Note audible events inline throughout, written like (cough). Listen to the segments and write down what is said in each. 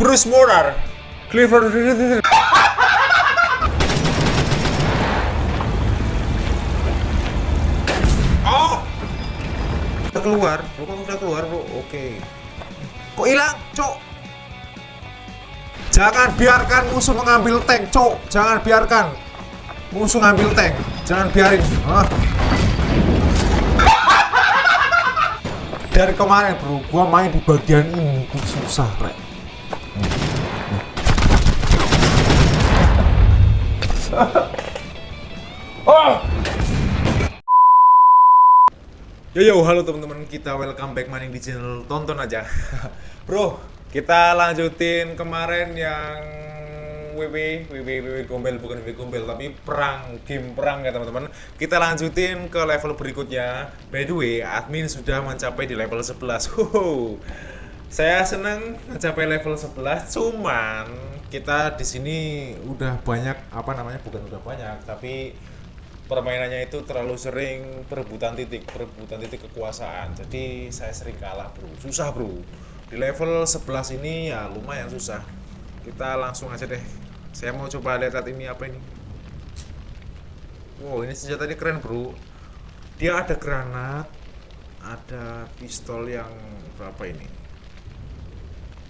Bruce Morar Clifford. Oh. Udah keluar, bro kan udah keluar bro, oke. Kok hilang, cok? Jangan biarkan musuh mengambil tank, cok Jangan biarkan Musuh ngambil tank, jangan biarin. Hah? Dari kemarin bro, gua main di bagian ini susah, rek Oh! (laughs) Yo yo, halo teman-teman kita welcome back maning di channel tonton aja. (laughs) Bro, kita lanjutin kemarin yang WW, WW, WW gombel bukan WW gombel tapi perang, game perang ya teman-teman. Kita lanjutin ke level berikutnya. By the way, admin sudah mencapai di level 11. (laughs) Hoho. Saya senang mencapai level 11, cuman kita di sini udah banyak apa namanya bukan udah banyak tapi permainannya itu terlalu sering perebutan titik perebutan titik kekuasaan. Jadi saya sering kalah bro. Susah bro. Di level 11 ini ya lumayan susah. Kita langsung aja deh. Saya mau coba lihat ini apa ini. Wow ini senjata ini keren bro. Dia ada granat ada pistol yang berapa ini?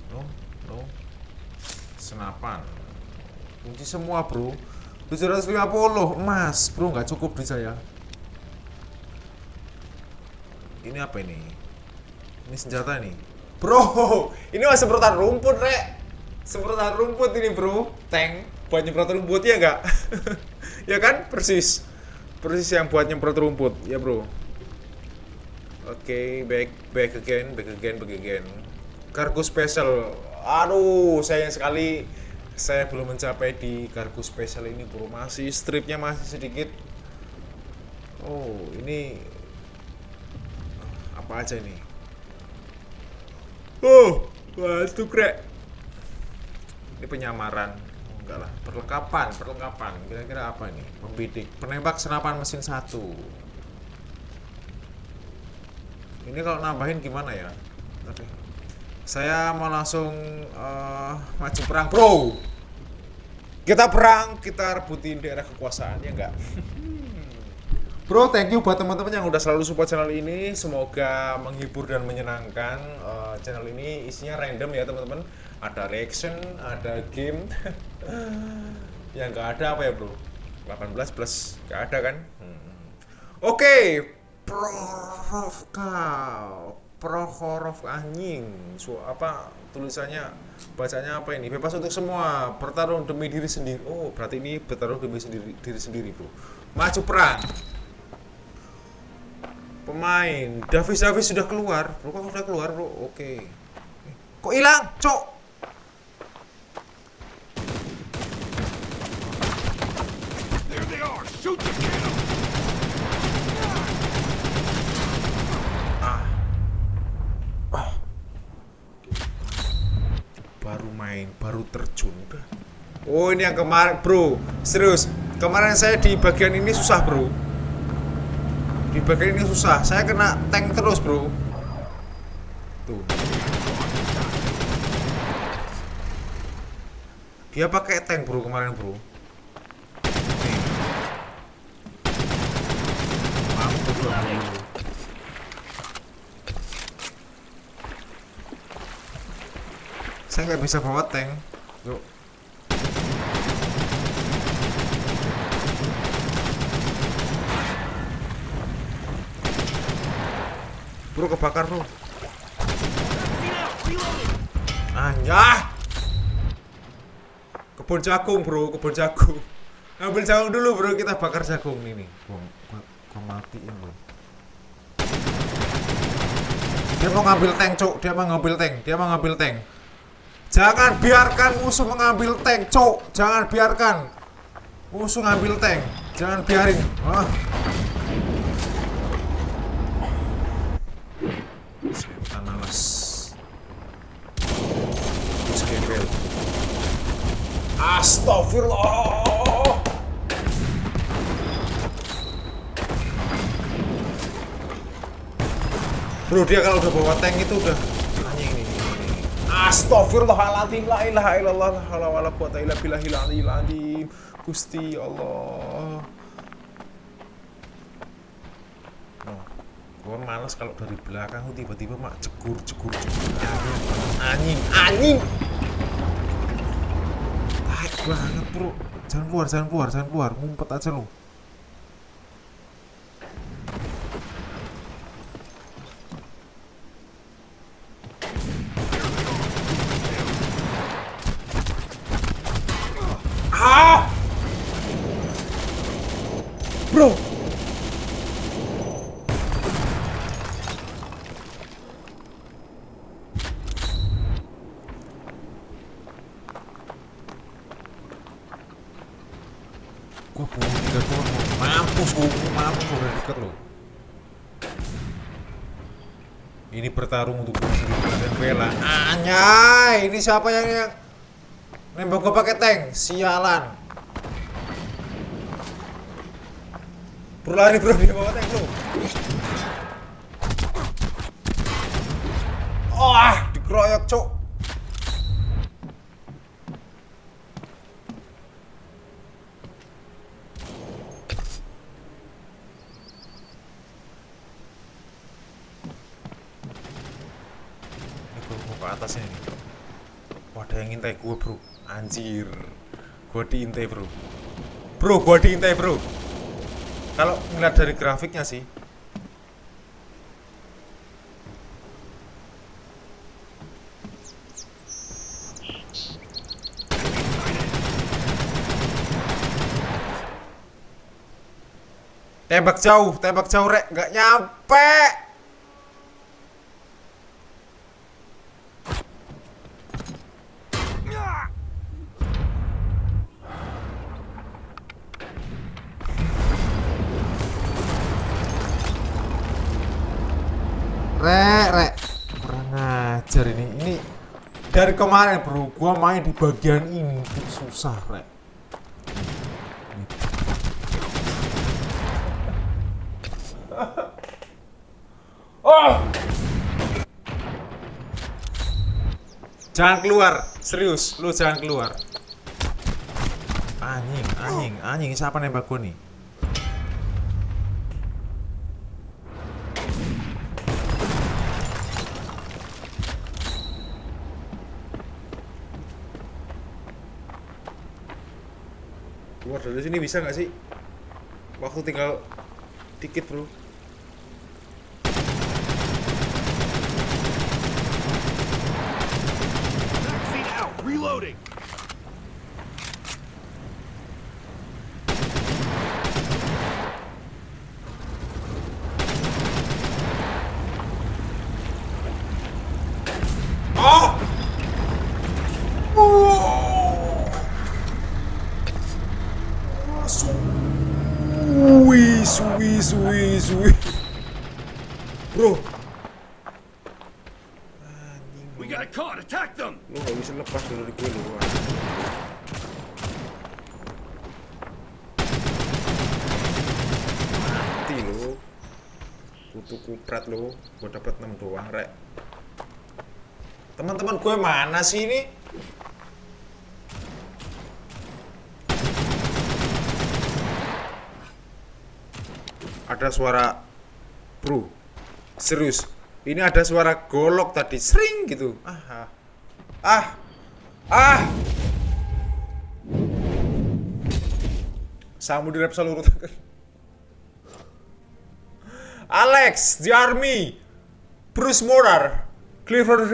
No no senapan. Kunci semua bro. 750 emas. Bro nggak cukup di saya. Ini apa ini? Ini senjata nih bro (laughs) ini masih semprotan rumput rek. Semprotan rumput ini bro. Tank buat nyemprot rumput ya nggak? (laughs) Ya kan? Persis. Persis yang buat nyemprot rumput ya bro. Oke okay, back back again back again back again. Kargo special aduh sayang sekali. Saya belum mencapai di kargo spesial ini bro masih stripnya masih sedikit. Oh ini apa aja ini? Oh wah itu krek. Ini penyamaran. Oh, enggak lah. Perlengkapan perlengkapan. Kira-kira apa ini? Membidik penembak senapan mesin satu. Ini kalau nambahin gimana ya? Oke. Saya mau langsung uh, maju perang bro kita perang, kita rebutin daerah kekuasaan, ya enggak? Bro, thank you buat teman-teman yang udah selalu support channel ini. Semoga menghibur dan menyenangkan. Uh, channel ini isinya random ya teman-teman. Ada reaction, ada game. (laughs) yang enggak ada apa ya bro? 18 plus, enggak ada kan? Hmm. Oke, okay. Prorovka, Prohorov anjing. So, apa tulisannya bacanya apa ini? Bebas untuk semua. Bertarung demi diri sendiri. Oh berarti ini bertarung demi sendiri diri sendiri bro. Maju perang. Pemain. Davis Davis sudah keluar. Bro kok sudah keluar bro? Oke. Kok hilang? Cok! There they are! Shoot the! Main baru terjun udah. Oh ini yang kemarin bro. Serius kemarin saya di bagian ini susah bro. Di bagian ini susah. Saya kena tank terus bro. Tuh. Dia pakai tank bro kemarin bro. Nih. Mampus bro saya nggak bisa bawa tank. Yuk. Bro kebakar bro. Anjah kebun jagung bro kebun jagung. Ngambil jagung dulu bro. Kita bakar jagung ini gua, gua, matiin bro. Dia mau ngambil tank cuk. Dia mau ngambil tank. Dia mau ngambil tank Jangan biarkan musuh mengambil tank, cok. Jangan biarkan musuh ngambil tank. Jangan biarin. Wah. Setan. Astagfirullah. Bro, dia kalau udah bawa tank itu udah Astagfirullahaladzim La ilaha illallah La hawla wa la quwata illa billahil aliyil azim Gusti Allah. Oh, gue males kalau dari belakang tiba-tiba mak jegur jegur jegur anjing anjing. Tai banget bro. Jangan keluar jangan keluar jangan keluar. Ngumpet aja lu ah bro buang tiga gua mampus gua mampus udah deket loh. Ini bertarung untuk kehidupan dan bela. Anyay, ini siapa yang yang nembak gua pakai tank? Sialan. Bro lari bro dia bawa tank bro. Oh, ah, dikeroyok cok. Ke atasnya nih. Wah, ada yang ngintai gue bro. Anjir. Gue diintai bro. Bro, gue diintai bro. Kalau ngeliat dari grafiknya sih. Tembak jauh, tembak jauh rek, nggak nyampe. Rek, rek. Kurang ajar ini. Ini dari kemarin bro, gua main di bagian ini tuh susah, rek. Oh! Jangan keluar, serius, lu jangan keluar. Anjing, anjing, anjing, siapa nembak gua nih? Keluar dari sini bisa nggak sih? Waktu tinggal dikit bro. Vaccine out. Reloading. Oh! Oh! Suwi, suwi, suwi, suwi. Bro. We got caught. Attack them. Lu gak bisa lepas dari gue lu. Mati lu. Kutu kuprat lu. Gue dapet 6 doang, rek. Teman-teman gue mana sih ini? Ada suara Bro, serius. Ini ada suara golok tadi, sering gitu. Ah, ah, ah. Samu di Repsol urut. Alex, the army. Bruce Morar, Clifford,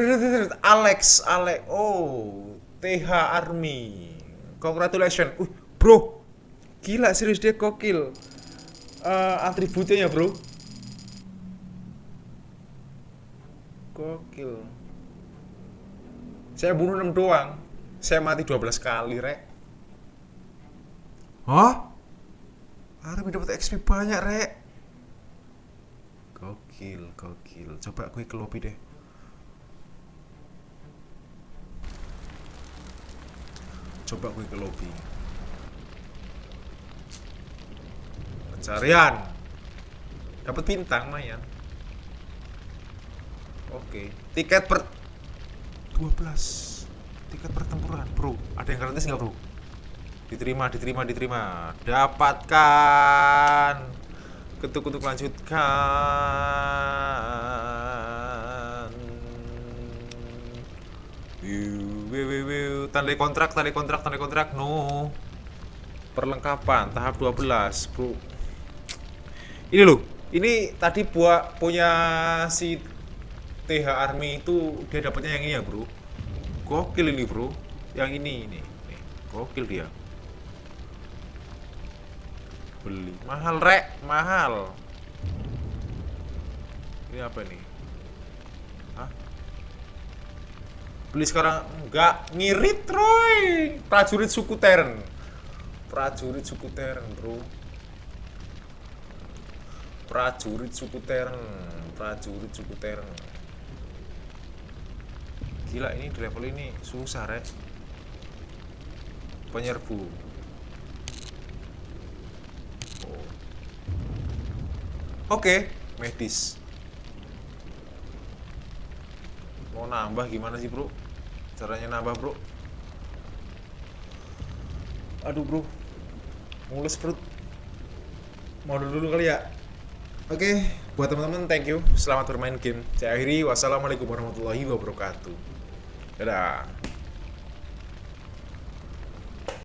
Alex, Alex. Oh, TH Army. Congratulations. Uh, bro. Gila serius dia kokil. Eh, atributnya ya, bro. Gokil. Saya bunuh 6 doang. Saya mati 12 kali, Rek. Hah? Army dapat XP banyak, Rek. Gokil, gokil. Coba gue ke lobby deh. Coba gue ke lobby. Pencarian. Dapat bintang, lumayan. Oke, tiket per 12 tiket pertempuran bro. Ada yang gratis nggak bro? Diterima diterima diterima. Dapatkan. Ketuk ketuk lanjutkan tanda kontrak tanda kontrak tanda kontrak. No. Perlengkapan tahap 12 bro ini loh ini tadi buat punya si TH Army itu dia dapatnya yang ini ya bro. Gokil ini bro. Yang ini ini. Gokil dia. Beli. Mahal rek. Mahal. Ini apa nih Hah? beli sekarang? Enggak. Ngirit Troy prajurit suku Teren. Prajurit suku Teren bro prajurit suku Teren prajurit suku Teren gila ini di level ini susah rek. Penyerbu. Oh. oke medis. Mau nambah gimana sih bro? Caranya nambah bro? Aduh bro. Mulus perut mau dulu dulu kali ya Oke, buat teman-teman thank you. Selamat bermain game. Saya akhiri. Wassalamualaikum warahmatullahi wabarakatuh. Dadah.